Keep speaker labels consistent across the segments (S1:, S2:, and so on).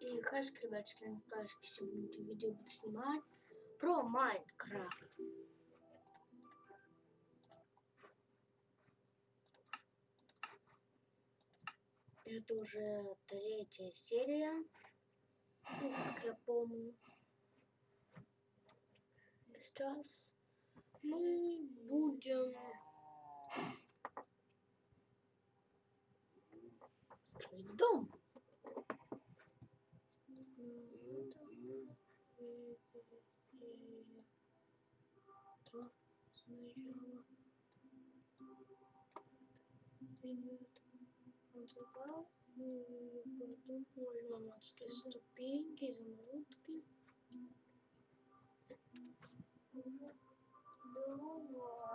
S1: И хашки, ребятки, не кашки сегодня видео буду снимать про Майнкрафт. Это уже третья серия, ну, как я помню. Сейчас мы будем строить дом. Адские ступеньки, изумрудки. Давай,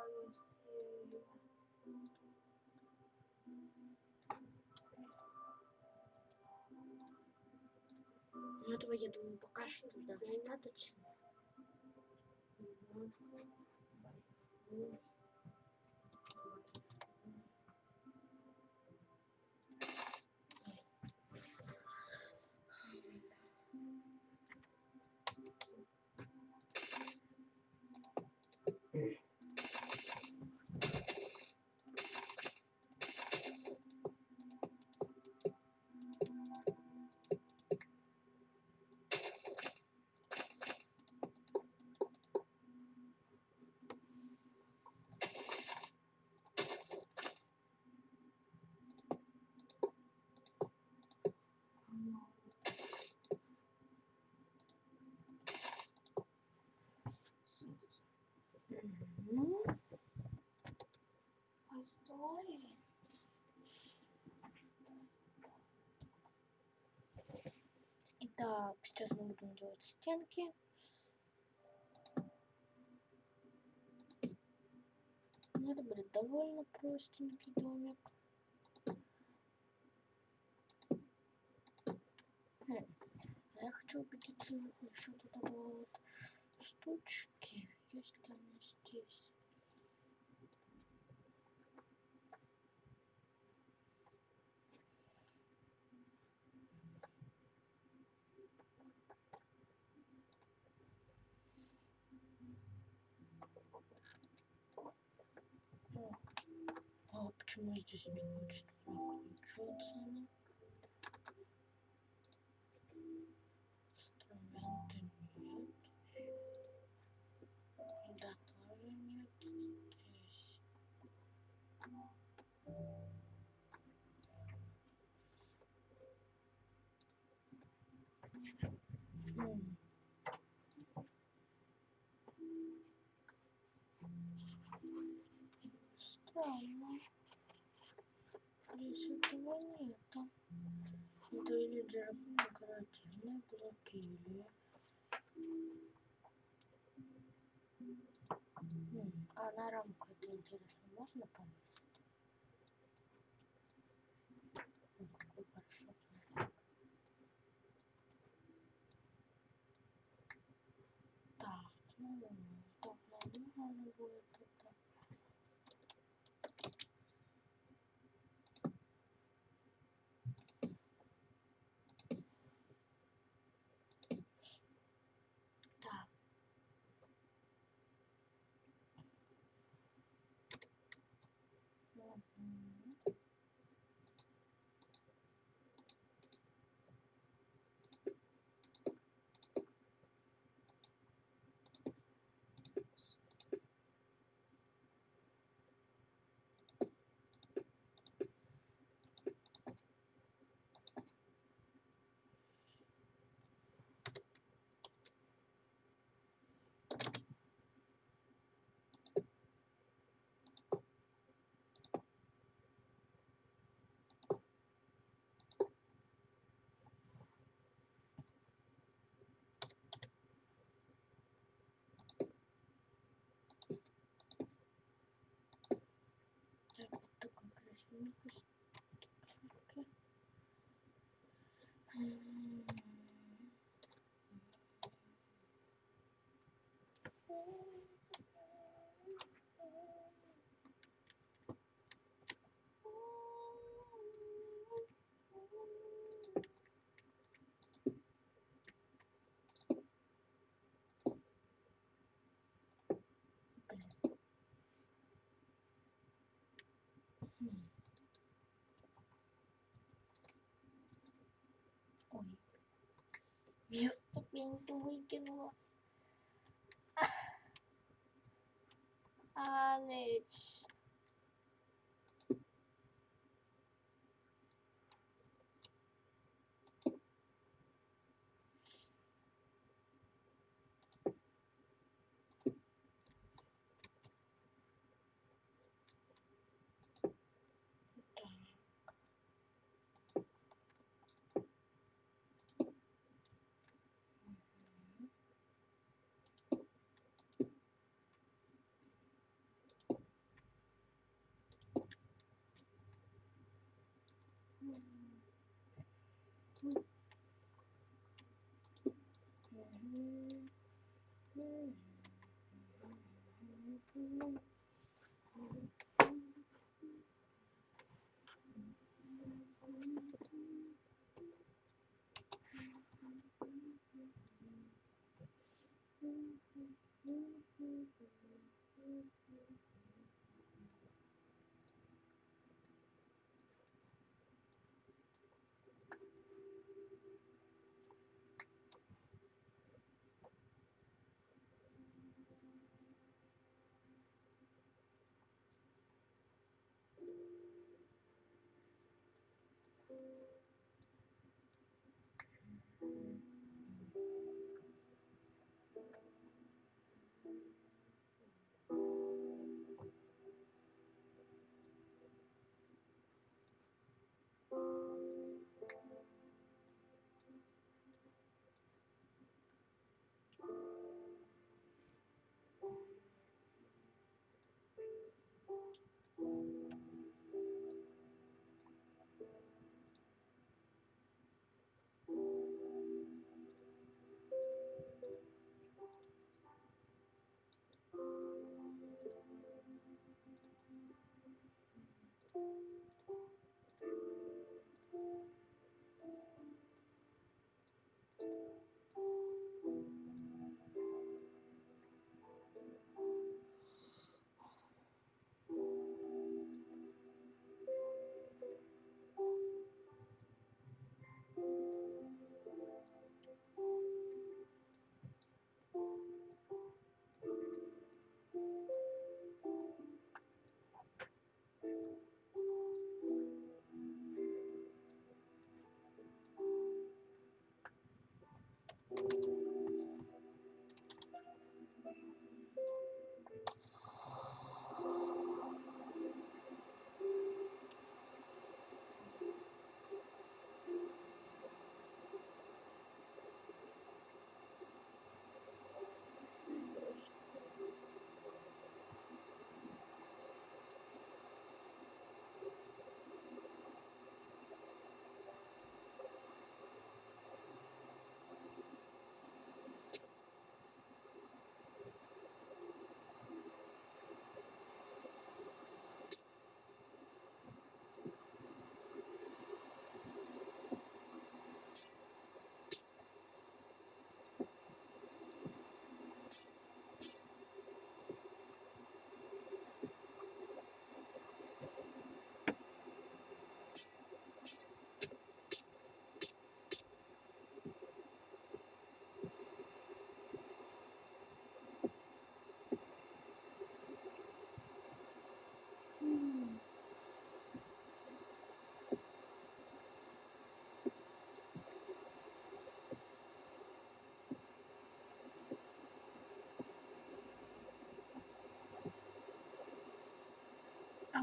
S1: Ну, этого, я думаю, пока что достаточно. Ну, сейчас мы будем делать стенки. Ну, это будет довольно простенький домик. Хм. Я хочу убедиться насчет этого вот штучки. Есть ли она здесь? О, а почему здесь не хочет выключаться? Инструменты нет. Да, тоже нет здесь. М. Странно. Здесь этого нету. Это или декоративные блоки, или... А на рамку это интересно можно повесить? Ой, какой большой. Так, ну, ну, надо будет Christian. Mr. Bean, the weekend guys.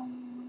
S1: now.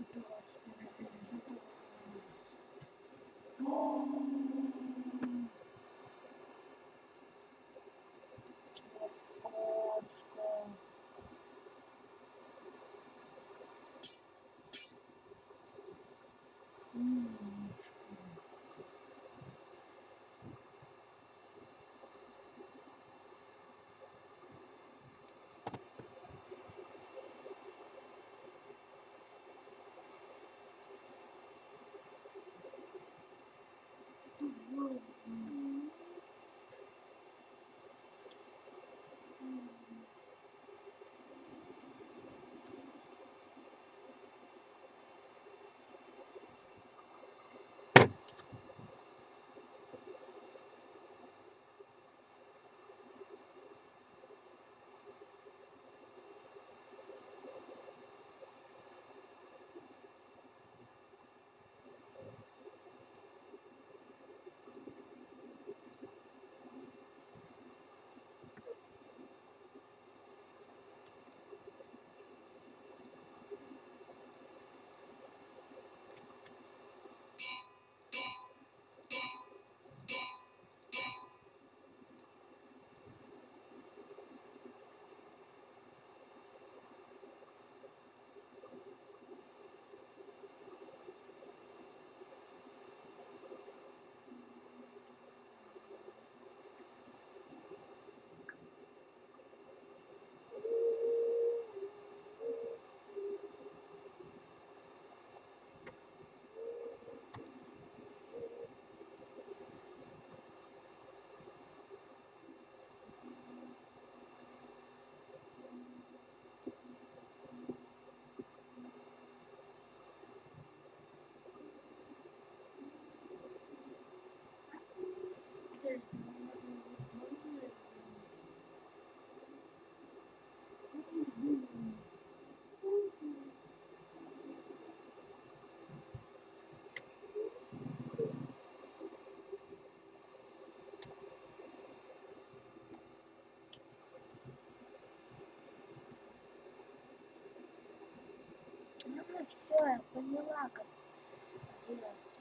S1: Все, я поняла, как делать.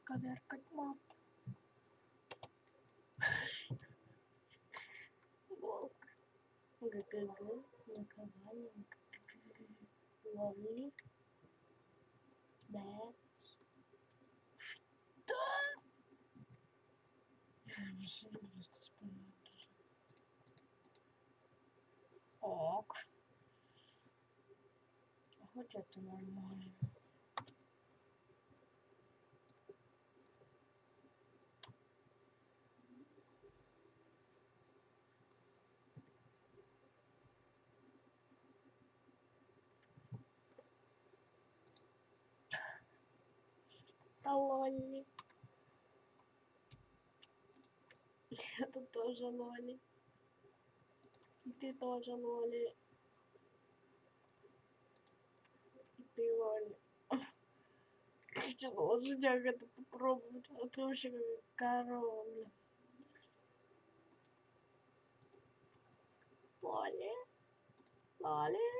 S1: Исковеркать мат. Волк. ГГГ. Наковальня. Ловли. Да. Что? Не серьезно вспомнил. Ок. Хоть это нормально. Да лолли. Это тоже лоли. И ты тоже лоли. И ты лоли. Хочу лошадях это попробовать. А ты вообще как корова, блин. Лоли. Лоли.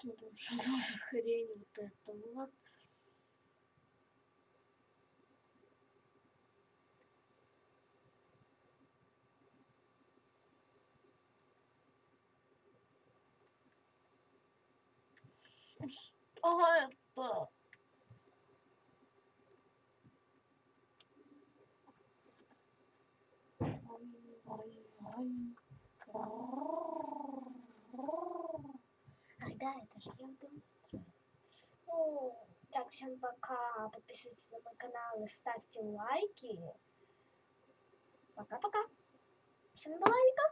S1: смотрим, что за хрень вот это ну вот. Что это? Ой, ой, ой. Да, это же я дом строю. Ну, так, всем пока. Подписывайтесь на мой канал и ставьте лайки. Пока-пока. Всем лайков.